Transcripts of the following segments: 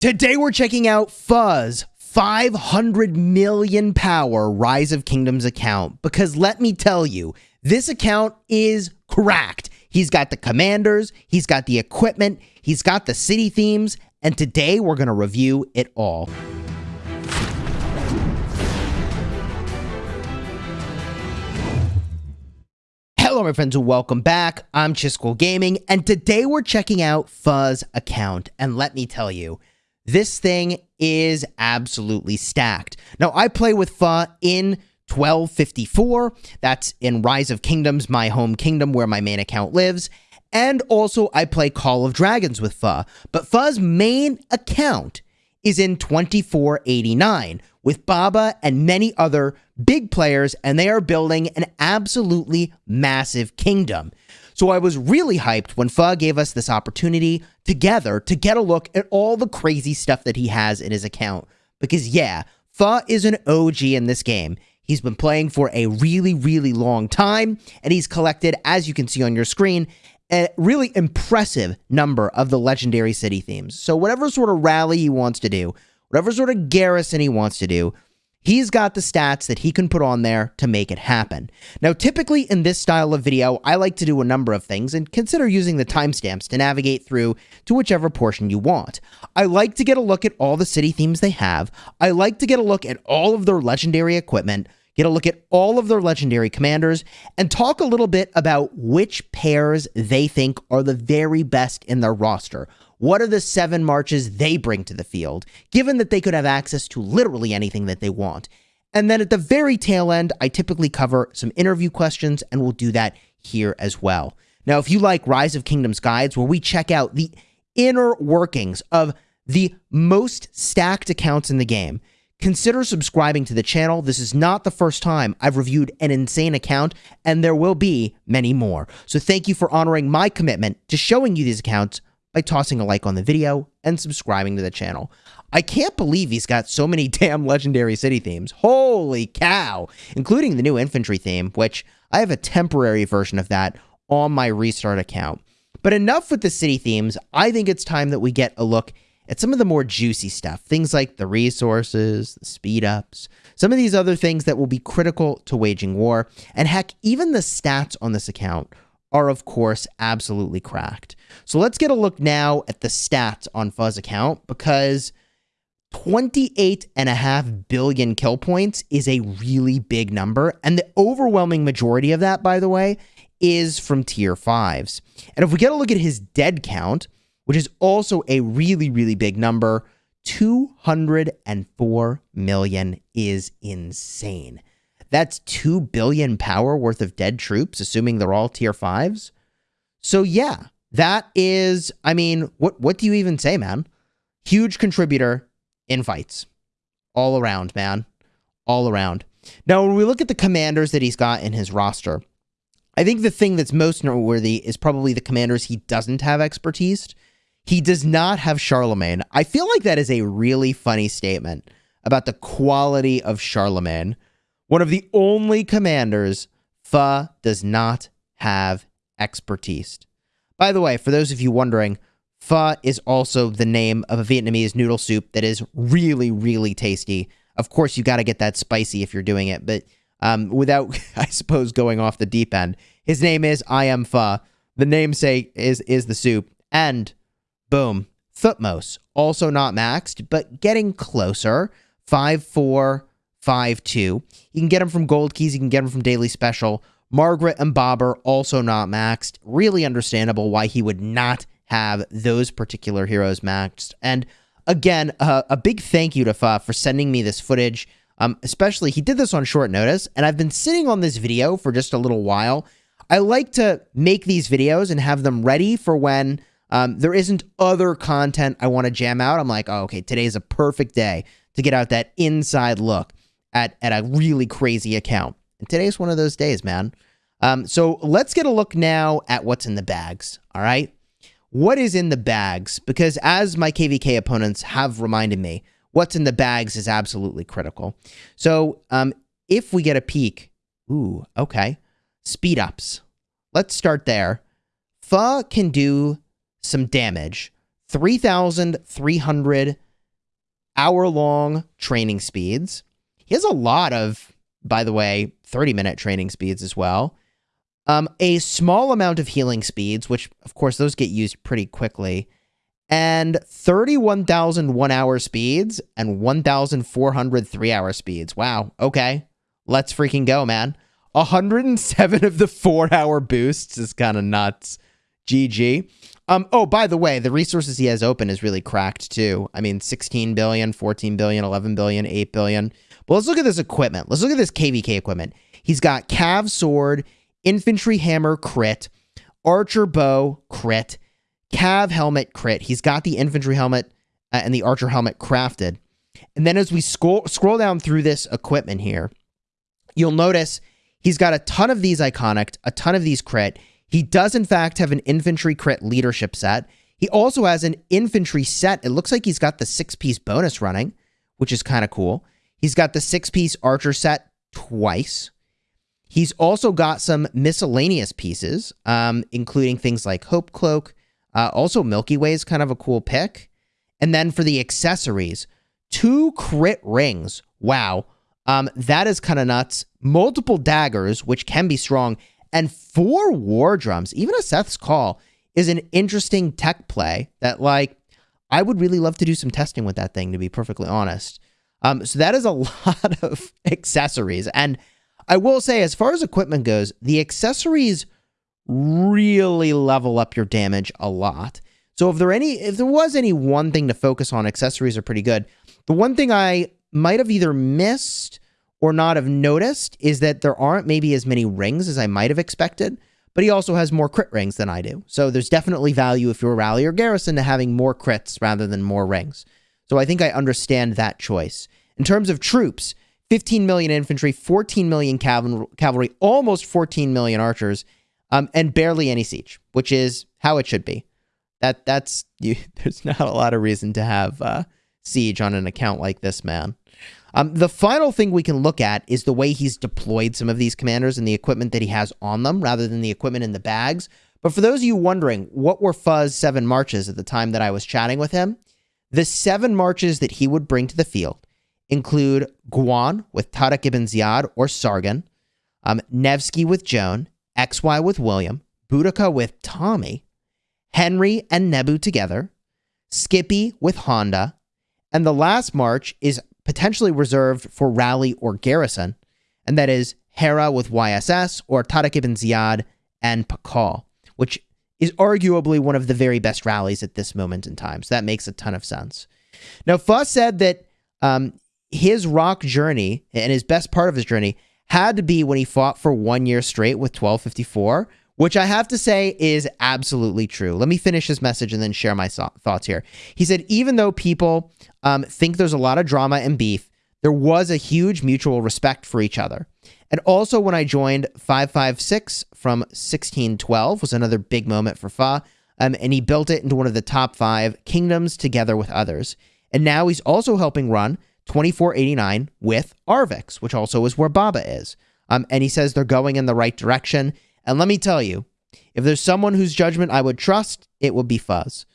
Today we're checking out Fuzz 500 million power Rise of Kingdoms account because let me tell you, this account is cracked. He's got the commanders, he's got the equipment, he's got the city themes, and today we're going to review it all. Hello, my friends, and welcome back. I'm Chisgule Gaming, and today we're checking out Fuzz account. And let me tell you, this thing is absolutely stacked. Now, I play with Pho in 1254. That's in Rise of Kingdoms, my home kingdom where my main account lives. And also, I play Call of Dragons with Pho. But Pho's main account is in 2489 with Baba and many other big players, and they are building an absolutely massive kingdom. So I was really hyped when Pho gave us this opportunity together to get a look at all the crazy stuff that he has in his account. Because yeah, Pho is an OG in this game. He's been playing for a really, really long time, and he's collected, as you can see on your screen, a really impressive number of the legendary city themes. So whatever sort of rally he wants to do, whatever sort of garrison he wants to do, He's got the stats that he can put on there to make it happen. Now, typically in this style of video, I like to do a number of things and consider using the timestamps to navigate through to whichever portion you want. I like to get a look at all the city themes they have. I like to get a look at all of their legendary equipment, get a look at all of their legendary commanders, and talk a little bit about which pairs they think are the very best in their roster. What are the seven marches they bring to the field, given that they could have access to literally anything that they want? And then at the very tail end, I typically cover some interview questions, and we'll do that here as well. Now, if you like Rise of Kingdoms guides, where we check out the inner workings of the most stacked accounts in the game, consider subscribing to the channel. This is not the first time I've reviewed an insane account, and there will be many more. So thank you for honoring my commitment to showing you these accounts by tossing a like on the video and subscribing to the channel. I can't believe he's got so many damn legendary city themes. Holy cow! Including the new infantry theme, which I have a temporary version of that on my restart account. But enough with the city themes. I think it's time that we get a look at some of the more juicy stuff. Things like the resources, the speed ups, some of these other things that will be critical to waging war, and heck, even the stats on this account are, of course, absolutely cracked. So let's get a look now at the stats on Fuzz account because 28.5 billion kill points is a really big number. And the overwhelming majority of that, by the way, is from tier 5s. And if we get a look at his dead count, which is also a really, really big number, 204 million is insane. That's 2 billion power worth of dead troops, assuming they're all tier 5s. So yeah, that is, I mean, what what do you even say, man? Huge contributor in fights. All around, man. All around. Now, when we look at the commanders that he's got in his roster, I think the thing that's most noteworthy is probably the commanders he doesn't have expertise. He does not have Charlemagne. I feel like that is a really funny statement about the quality of Charlemagne one of the only commanders Pho does not have expertise. By the way, for those of you wondering, Pho is also the name of a Vietnamese noodle soup that is really, really tasty. Of course, you got to get that spicy if you're doing it, but um, without, I suppose, going off the deep end. His name is I am Pho. The namesake is is the soup, and boom, Thutmose, also not maxed, but getting closer. Five four five two. You can get them from Gold Keys. You can get them from Daily Special. Margaret and Bobber also not maxed. Really understandable why he would not have those particular heroes maxed. And again, uh, a big thank you to Pho for sending me this footage. Um, especially, he did this on short notice, and I've been sitting on this video for just a little while. I like to make these videos and have them ready for when um, there isn't other content I want to jam out. I'm like, oh, okay, today's a perfect day to get out that inside look at, at a really crazy account. And today's one of those days, man. Um, so let's get a look now at what's in the bags. All right. What is in the bags? Because as my KVK opponents have reminded me, what's in the bags is absolutely critical. So um, if we get a peek, ooh, okay. Speed ups. Let's start there. Pho can do some damage. 3,300 hour long training speeds. He has a lot of, by the way, 30 minute training speeds as well. Um, a small amount of healing speeds, which of course those get used pretty quickly, and 31,000 one hour speeds and 1,400 three hour speeds. Wow. Okay. Let's freaking go, man. 107 of the four hour boosts is kind of nuts. GG. Um, oh, by the way, the resources he has open is really cracked too. I mean, 16 billion, 14 billion, 11 billion, 8 billion. But let's look at this equipment. Let's look at this KVK equipment. He's got Cav Sword, Infantry Hammer crit, Archer Bow crit, Cav Helmet crit. He's got the Infantry Helmet uh, and the Archer Helmet crafted. And then as we scroll, scroll down through this equipment here, you'll notice he's got a ton of these iconic, a ton of these crit. He does, in fact, have an infantry crit leadership set. He also has an infantry set. It looks like he's got the six piece bonus running, which is kind of cool. He's got the six piece archer set twice. He's also got some miscellaneous pieces, um, including things like Hope Cloak. Uh, also, Milky Way is kind of a cool pick. And then for the accessories, two crit rings. Wow. Um, that is kind of nuts. Multiple daggers, which can be strong, and four war drums. Even a Seth's Call is an interesting tech play that, like, I would really love to do some testing with that thing, to be perfectly honest. Um, so that is a lot of accessories. And I will say, as far as equipment goes, the accessories really level up your damage a lot. So if there any if there was any one thing to focus on, accessories are pretty good. The one thing I might have either missed or not have noticed is that there aren't maybe as many rings as I might have expected, but he also has more crit rings than I do. So there's definitely value if you're a rally or garrison to having more crits rather than more rings. So I think I understand that choice. In terms of troops, 15 million infantry, 14 million cavalry, almost 14 million archers, um, and barely any siege, which is how it should be. That that's you. There's not a lot of reason to have uh, siege on an account like this, man. Um, the final thing we can look at is the way he's deployed some of these commanders and the equipment that he has on them, rather than the equipment in the bags. But for those of you wondering, what were Fuzz seven marches at the time that I was chatting with him? The seven marches that he would bring to the field include Guan with Tariq ibn Ziyad or Sargon, um, Nevsky with Joan, XY with William, Boudica with Tommy, Henry and Nebu together, Skippy with Honda, and the last march is potentially reserved for Rally or Garrison, and that is Hera with YSS or Tariq ibn Ziyad and Pakal, which is arguably one of the very best rallies at this moment in time. So that makes a ton of sense. Now, Fuss said that um, his rock journey and his best part of his journey had to be when he fought for one year straight with 1254, which I have to say is absolutely true. Let me finish his message and then share my so thoughts here. He said, even though people um, think there's a lot of drama and beef, there was a huge mutual respect for each other. And also, when I joined 556 from 1612 was another big moment for Pho, um, and he built it into one of the top five kingdoms together with others. And now he's also helping run 2489 with Arvix, which also is where Baba is. Um, and he says they're going in the right direction. And let me tell you, if there's someone whose judgment I would trust, it would be Fuzz.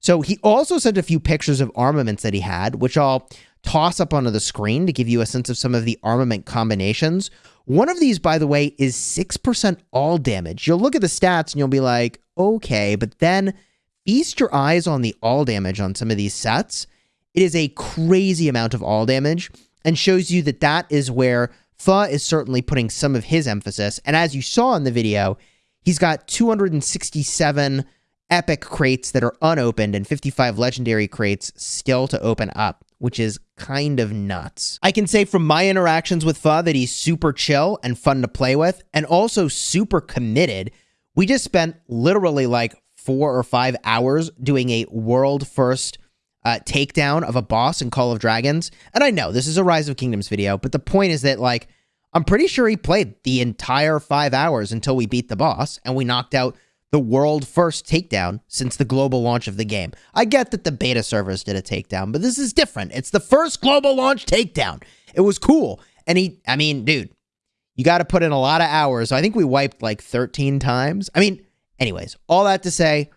So he also sent a few pictures of armaments that he had, which I'll toss up onto the screen to give you a sense of some of the armament combinations. One of these, by the way, is 6% all damage. You'll look at the stats and you'll be like, okay, but then feast your eyes on the all damage on some of these sets it is a crazy amount of all damage and shows you that that is where Pho is certainly putting some of his emphasis. And as you saw in the video, he's got 267 epic crates that are unopened and 55 legendary crates still to open up, which is kind of nuts. I can say from my interactions with Pho that he's super chill and fun to play with and also super committed. We just spent literally like four or five hours doing a world first uh, takedown of a boss in Call of Dragons. And I know this is a Rise of Kingdoms video, but the point is that, like, I'm pretty sure he played the entire five hours until we beat the boss and we knocked out the world first takedown since the global launch of the game. I get that the beta servers did a takedown, but this is different. It's the first global launch takedown. It was cool. And he, I mean, dude, you got to put in a lot of hours. I think we wiped like 13 times. I mean, anyways, all that to say,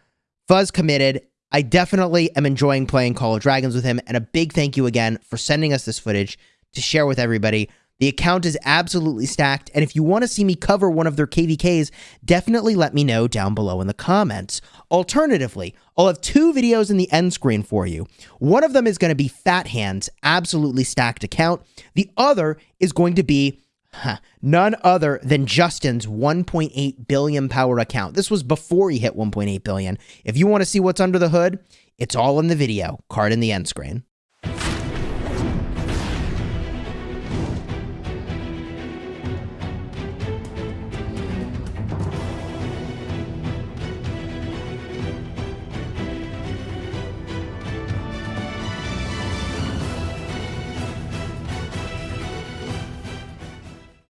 Fuzz committed I definitely am enjoying playing Call of Dragons with him, and a big thank you again for sending us this footage to share with everybody. The account is absolutely stacked, and if you want to see me cover one of their KVKs, definitely let me know down below in the comments. Alternatively, I'll have two videos in the end screen for you. One of them is going to be Fat Hands, absolutely stacked account. The other is going to be none other than Justin's 1.8 billion power account. This was before he hit 1.8 billion. If you want to see what's under the hood, it's all in the video, card in the end screen.